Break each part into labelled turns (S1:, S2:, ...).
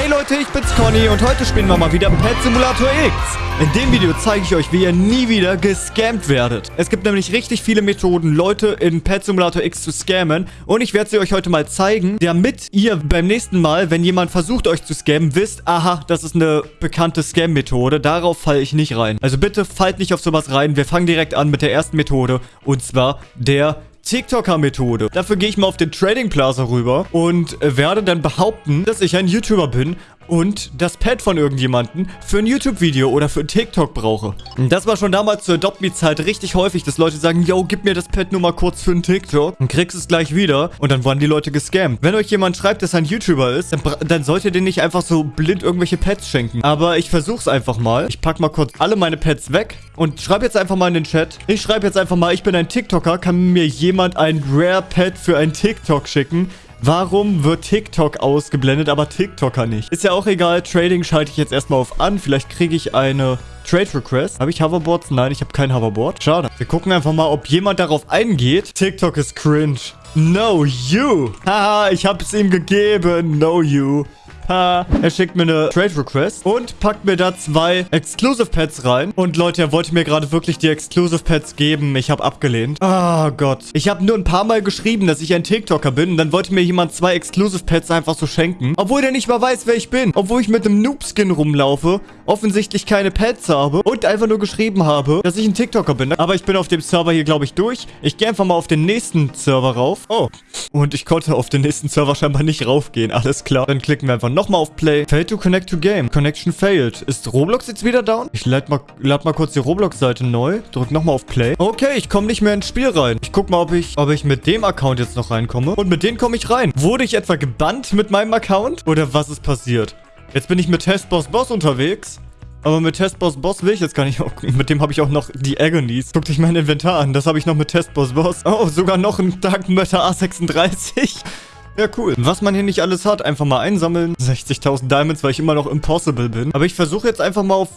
S1: Hey Leute, ich bin's Conny und heute spielen wir mal wieder Pet Simulator X. In dem Video zeige ich euch, wie ihr nie wieder gescammt werdet. Es gibt nämlich richtig viele Methoden, Leute in Pet Simulator X zu scammen. Und ich werde sie euch heute mal zeigen, damit ihr beim nächsten Mal, wenn jemand versucht euch zu scammen, wisst, aha, das ist eine bekannte Scam-Methode. Darauf falle ich nicht rein. Also bitte fallt nicht auf sowas rein. Wir fangen direkt an mit der ersten Methode. Und zwar der TikToker-Methode. Dafür gehe ich mal auf den Trading Plaza rüber und werde dann behaupten, dass ich ein YouTuber bin und das Pad von irgendjemanden für ein YouTube-Video oder für TikTok brauche. Das war schon damals zur Adopt-Me-Zeit richtig häufig, dass Leute sagen, yo, gib mir das Pad nur mal kurz für ein TikTok und kriegst es gleich wieder und dann wurden die Leute gescammt. Wenn euch jemand schreibt, dass er ein YouTuber ist, dann, dann solltet ihr den nicht einfach so blind irgendwelche Pads schenken. Aber ich versuch's einfach mal. Ich pack mal kurz alle meine Pads weg und schreibe jetzt einfach mal in den Chat. Ich schreibe jetzt einfach mal, ich bin ein TikToker, kann mir jemand ein Rare Pad für ein TikTok schicken? Warum wird TikTok ausgeblendet, aber TikToker nicht? Ist ja auch egal. Trading schalte ich jetzt erstmal auf an. Vielleicht kriege ich eine Trade Request. Habe ich Hoverboards? Nein, ich habe kein Hoverboard. Schade. Wir gucken einfach mal, ob jemand darauf eingeht. TikTok ist cringe. No, you. Haha, ich habe es ihm gegeben. No, you. Er schickt mir eine Trade Request und packt mir da zwei Exclusive Pets rein. Und Leute, er wollte mir gerade wirklich die Exclusive Pets geben. Ich habe abgelehnt. Ah oh Gott. Ich habe nur ein paar Mal geschrieben, dass ich ein TikToker bin. Und dann wollte mir jemand zwei Exclusive Pets einfach so schenken. Obwohl der nicht mal weiß, wer ich bin. Obwohl ich mit einem Noob-Skin rumlaufe. Offensichtlich keine Pets habe. Und einfach nur geschrieben habe, dass ich ein TikToker bin. Aber ich bin auf dem Server hier, glaube ich, durch. Ich gehe einfach mal auf den nächsten Server rauf. Oh. Und ich konnte auf den nächsten Server scheinbar nicht raufgehen. Alles klar. Dann klicken wir einfach noch nochmal auf Play. Failed to connect to game. Connection failed. Ist Roblox jetzt wieder down? Ich lade mal, lad mal kurz die Roblox-Seite neu. Drück nochmal auf Play. Okay, ich komme nicht mehr ins Spiel rein. Ich guck mal, ob ich, ob ich mit dem Account jetzt noch reinkomme. Und mit dem komme ich rein. Wurde ich etwa gebannt mit meinem Account? Oder was ist passiert? Jetzt bin ich mit Testboss Boss unterwegs. Aber mit Testboss Boss will ich jetzt gar nicht. Mit dem habe ich auch noch die Agonies. Guck dich mein Inventar an. Das habe ich noch mit Testboss Boss. Oh, sogar noch ein Dark Matter A36. Ja, cool. Was man hier nicht alles hat, einfach mal einsammeln. 60.000 Diamonds, weil ich immer noch impossible bin. Aber ich versuche jetzt einfach mal auf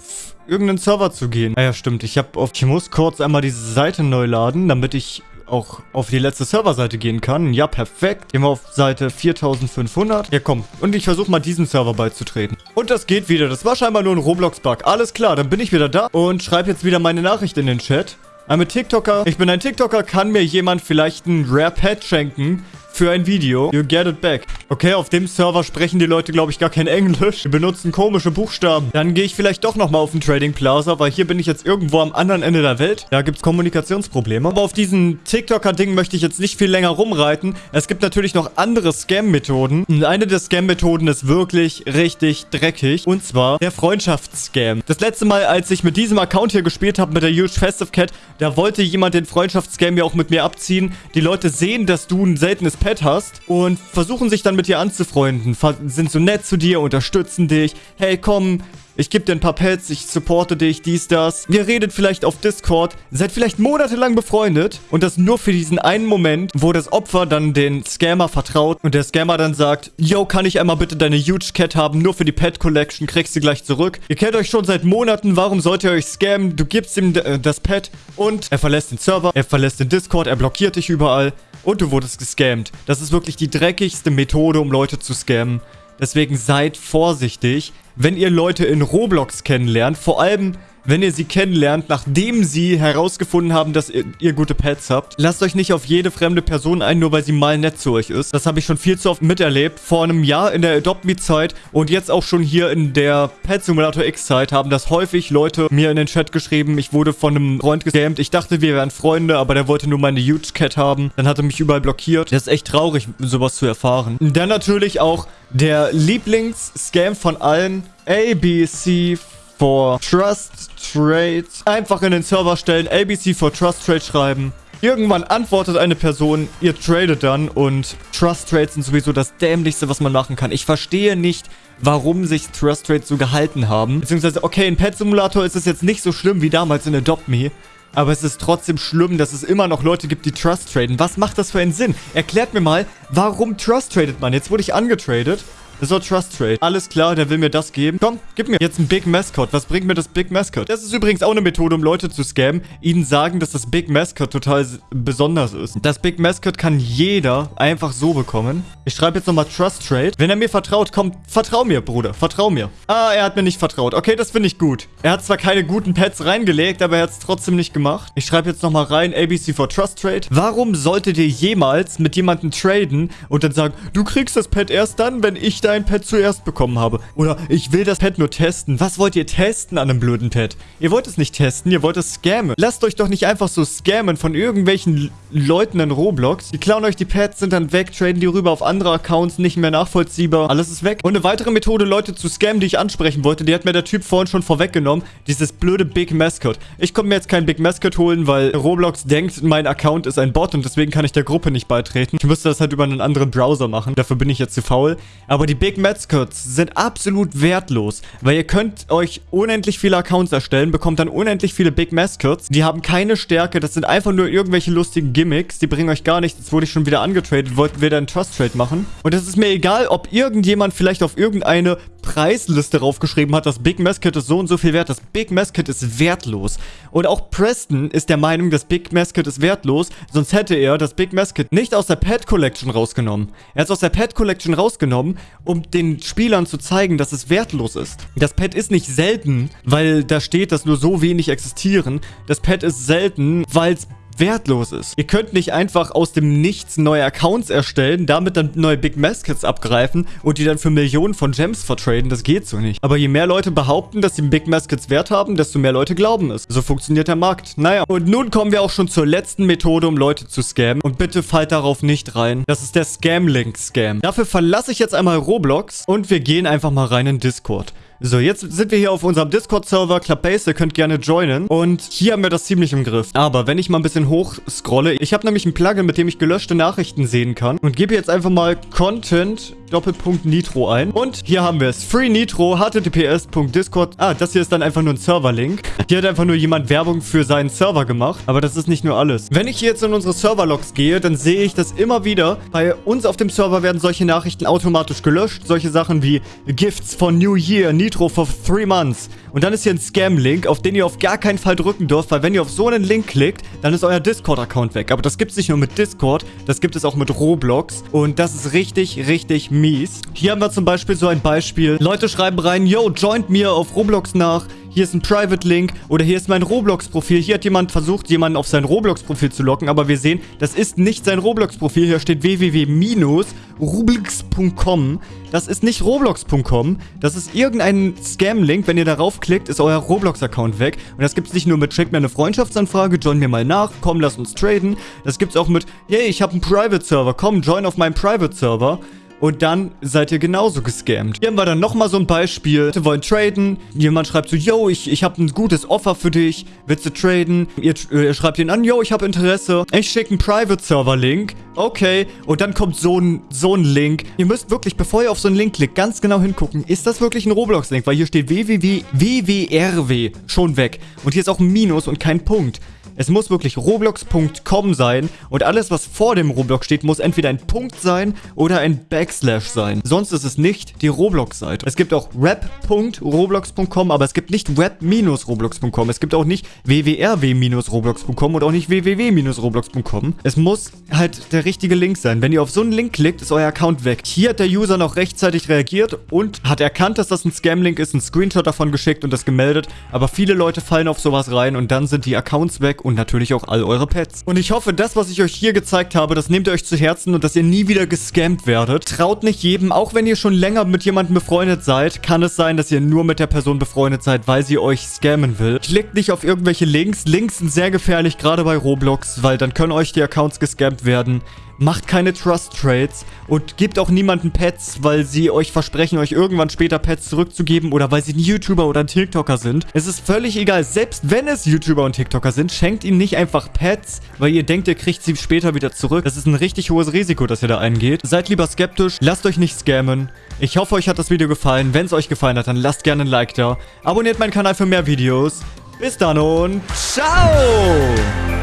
S1: irgendeinen Server zu gehen. Ah ja, stimmt. Ich habe auf... Ich muss kurz einmal diese Seite neu laden, damit ich auch auf die letzte Serverseite gehen kann. Ja, perfekt. Gehen wir auf Seite 4500. Ja, komm. Und ich versuche mal diesem Server beizutreten. Und das geht wieder. Das war scheinbar nur ein Roblox-Bug. Alles klar, dann bin ich wieder da und schreibe jetzt wieder meine Nachricht in den Chat. I'm a TikToker. Ich bin ein TikToker. Kann mir jemand vielleicht ein Rare Pet schenken? Für ein Video. You get it back. Okay, auf dem Server sprechen die Leute, glaube ich, gar kein Englisch. Die benutzen komische Buchstaben. Dann gehe ich vielleicht doch nochmal auf den Trading Plaza, weil hier bin ich jetzt irgendwo am anderen Ende der Welt. Da gibt es Kommunikationsprobleme. Aber auf diesen TikToker-Ding möchte ich jetzt nicht viel länger rumreiten. Es gibt natürlich noch andere Scam-Methoden. Eine der Scam-Methoden ist wirklich richtig dreckig. Und zwar der Freundschaftsscam. Das letzte Mal, als ich mit diesem Account hier gespielt habe, mit der Huge Festive Cat, da wollte jemand den Freundschaftsscam ja auch mit mir abziehen. Die Leute sehen, dass du ein seltenes Pet hast und versuchen sich dann mit dir anzufreunden, sind so nett zu dir, unterstützen dich. Hey, komm, ich gebe dir ein paar Pets, ich supporte dich, dies, das. Ihr redet vielleicht auf Discord, seid vielleicht monatelang befreundet und das nur für diesen einen Moment, wo das Opfer dann den Scammer vertraut und der Scammer dann sagt, yo, kann ich einmal bitte deine Huge Cat haben, nur für die Pet Collection, kriegst du gleich zurück. Ihr kennt euch schon seit Monaten, warum sollt ihr euch scammen? Du gibst ihm äh, das Pet und er verlässt den Server, er verlässt den Discord, er blockiert dich überall und du wurdest gescammt. Das ist wirklich die dreckigste Methode, um Leute zu scammen. Deswegen seid vorsichtig, wenn ihr Leute in Roblox kennenlernt. Vor allem, wenn ihr sie kennenlernt, nachdem sie herausgefunden haben, dass ihr, ihr, gute Pets habt. Lasst euch nicht auf jede fremde Person ein, nur weil sie mal nett zu euch ist. Das habe ich schon viel zu oft miterlebt. Vor einem Jahr in der Adopt-Me-Zeit und jetzt auch schon hier in der Pet Simulator X-Zeit haben das häufig Leute mir in den Chat geschrieben. Ich wurde von einem Freund gescammt. Ich dachte, wir wären Freunde, aber der wollte nur meine Huge Cat haben. Dann hat er mich überall blockiert. Das ist echt traurig, sowas zu erfahren. Dann natürlich auch der Lieblings-Scam von allen. ABC for Trust Trade. Einfach in den Server stellen, ABC for Trust Trade schreiben. Irgendwann antwortet eine Person, ihr tradet dann und Trust Trades sind sowieso das dämlichste, was man machen kann. Ich verstehe nicht, warum sich Trust Trades so gehalten haben. Beziehungsweise, okay, in Pet Simulator ist es jetzt nicht so schlimm wie damals in Adopt Me. Aber es ist trotzdem schlimm, dass es immer noch Leute gibt, die Trust traden. Was macht das für einen Sinn? Erklärt mir mal, warum Trust tradet man? Jetzt wurde ich angetradet Doch Trust Trade. Alles klar, der will mir das geben. Komm, gib mir jetzt ein Big Mascot. Was bringt mir das Big Mascot? Das ist übrigens auch eine Methode, um Leute zu scammen. Ihnen sagen, dass das Big Mascot total besonders ist. Das Big Mascot kann jeder einfach so bekommen. Ich schreibe jetzt nochmal Trust Trade. Wenn er mir vertraut, komm, vertrau mir, Bruder. Vertrau mir. Ah, er hat mir nicht vertraut. Okay, das finde ich gut. Er hat zwar keine guten Pets reingelegt, aber er hat es trotzdem nicht gemacht. Ich schreibe jetzt nochmal rein, ABC for Trust Trade. Warum solltet ihr jemals mit jemandem traden und dann sagen, du kriegst das Pet erst dann, wenn ich dein Pet zuerst bekommen habe? Oder ich will das Pet nur testen. Was wollt ihr testen an einem blöden Pet? Ihr wollt es nicht testen, ihr wollt es scammen. Lasst euch doch nicht einfach so scammen von irgendwelchen Leuten in Roblox. Die klauen euch die Pets, sind dann weg, traden die rüber auf andere Accounts, nicht mehr nachvollziehbar. Alles ist weg. Und eine weitere Methode, Leute zu scammen, die ich ansprechen wollte, die hat mir der Typ vorhin schon vorweggenommen. Dieses blöde Big Mascot. Ich konnte mir jetzt kein Big Mascot holen, weil Roblox denkt, mein Account ist ein Bot und deswegen kann ich der Gruppe nicht beitreten. Ich müsste das halt über einen anderen Browser machen. Dafür bin ich jetzt zu faul. Aber die Big Mascots sind absolut wertlos, weil ihr könnt euch unendlich viele Accounts erstellen, bekommt dann unendlich viele Big Mascots. Die haben keine Stärke, das sind einfach nur irgendwelche lustigen Gimmicks. Die bringen euch gar nichts. Jetzt wurde ich schon wieder angetradet, wollten wir dann Trust Trade machen. Und es ist mir egal, ob irgendjemand vielleicht auf irgendeine Preisliste raufgeschrieben hat, das Big Mascot ist so und so viel wert. Das Big Mascot ist wertlos. Und auch Preston ist der Meinung, das Big Mascot ist wertlos, sonst hätte er das Big Mascot nicht aus der Pet Collection rausgenommen. Er hat es aus der Pet Collection rausgenommen, um den Spielern zu zeigen, dass es wertlos ist. Das Pet ist nicht selten, weil da steht, dass nur so wenig existieren. Das Pet ist selten, weil es wertlos ist. Ihr könnt nicht einfach aus dem Nichts neue Accounts erstellen, damit dann neue Big Mascots abgreifen und die dann für Millionen von Gems vertraden. Das geht so nicht. Aber je mehr Leute behaupten, dass die Big Mascots Wert haben, desto mehr Leute glauben es. So funktioniert der Markt. Naja, und nun kommen wir auch schon zur letzten Methode, um Leute zu scammen. Und bitte fallt darauf nicht rein. Das ist der Scam-Link-Scam. Dafür verlasse ich jetzt einmal Roblox und wir gehen einfach mal rein in Discord. So, jetzt sind wir hier auf unserem Discord-Server, Clubbase, ihr könnt gerne joinen. Und hier haben wir das ziemlich im Griff. Aber wenn ich mal ein bisschen hoch scrolle, ich habe nämlich ein Plugin, mit dem ich gelöschte Nachrichten sehen kann. Und gebe jetzt einfach mal Content Doppelpunkt Nitro ein. Und hier haben wir es. Free Nitro, https.discord. Ah, das hier ist dann einfach nur ein Server-Link. Hier hat einfach nur jemand Werbung für seinen Server gemacht. Aber das ist nicht nur alles. Wenn ich hier jetzt in unsere Server-Logs gehe, dann sehe ich das immer wieder. Bei uns auf dem Server werden solche Nachrichten automatisch gelöscht. Solche Sachen wie Gifts for New Year, Nitro for 3 months. Und dann ist hier ein Scam-Link, auf den ihr auf gar keinen Fall drücken dürft, weil wenn ihr auf so einen Link klickt, dann ist euer Discord-Account weg. Aber das gibt es nicht nur mit Discord, das gibt es auch mit Roblox. Und das ist richtig, richtig mies. Hier haben wir zum Beispiel so ein Beispiel. Leute schreiben rein, yo, joint mir auf Roblox nach hier ist ein Private-Link oder hier ist mein Roblox-Profil. Hier hat jemand versucht, jemanden auf sein Roblox-Profil zu locken, aber wir sehen, das ist nicht sein Roblox-Profil. Hier steht www-roblox.com. Das ist nicht roblox.com. Das ist irgendein Scam-Link. Wenn ihr darauf klickt, ist euer Roblox-Account weg. Und das gibt es nicht nur mit, schickt mir eine Freundschaftsanfrage, join mir mal nach, komm, lass uns traden. Das gibt es auch mit, hey, ich habe einen Private-Server, komm, join auf meinem Private-Server und dann seid ihr genauso gescammt. Hier haben wir dann nochmal so ein Beispiel. Wir wollen traden. Jemand schreibt so, yo, ich, ich habe ein gutes Offer für dich. Willst du traden? Ihr, ihr schreibt ihn an, yo, ich habe Interesse. Ich schicke einen Private-Server-Link. Okay. Und dann kommt so ein, so ein Link. Ihr müsst wirklich, bevor ihr auf so einen Link klickt, ganz genau hingucken. Ist das wirklich ein Roblox-Link? Weil hier steht www.wwrw schon weg. Und hier ist auch ein Minus und kein Punkt. Es muss wirklich roblox.com sein und alles, was vor dem Roblox steht, muss entweder ein Punkt sein oder ein Backslash sein. Sonst ist es nicht die Roblox-Seite. Es gibt auch rap.roblox.com, aber es gibt nicht web-roblox.com. Es gibt auch nicht wwrw-roblox.com und auch nicht www-roblox.com. Es muss halt der richtige Link sein. Wenn ihr auf so einen Link klickt, ist euer Account weg. Hier hat der User noch rechtzeitig reagiert und hat erkannt, dass das ein Scam-Link ist, einen Screenshot davon geschickt und das gemeldet. Aber viele Leute fallen auf sowas rein und dann sind die Accounts weg und natürlich auch all eure Pets. Und ich hoffe, das, was ich euch hier gezeigt habe, das nehmt ihr euch zu Herzen und dass ihr nie wieder gescammt werdet. Traut nicht jedem, auch wenn ihr schon länger mit jemandem befreundet seid, kann es sein, dass ihr nur mit der Person befreundet seid, weil sie euch scammen will. Klickt nicht auf irgendwelche Links. Links sind sehr gefährlich, gerade bei Roblox, weil dann können euch die Accounts gescammt werden. Macht keine Trust Trades und gebt auch niemanden Pets, weil sie euch versprechen, euch irgendwann später Pets zurückzugeben oder weil sie ein YouTuber oder ein TikToker sind. Es ist völlig egal. Selbst wenn es YouTuber und TikToker sind, schenkt ihnen nicht einfach Pets, weil ihr denkt, ihr kriegt sie später wieder zurück. Das ist ein richtig hohes Risiko, das ihr da eingeht. Seid lieber skeptisch, lasst euch nicht scammen. Ich hoffe, euch hat das Video gefallen. Wenn es euch gefallen hat, dann lasst gerne ein Like da. Abonniert meinen Kanal für mehr Videos. Bis dann und ciao!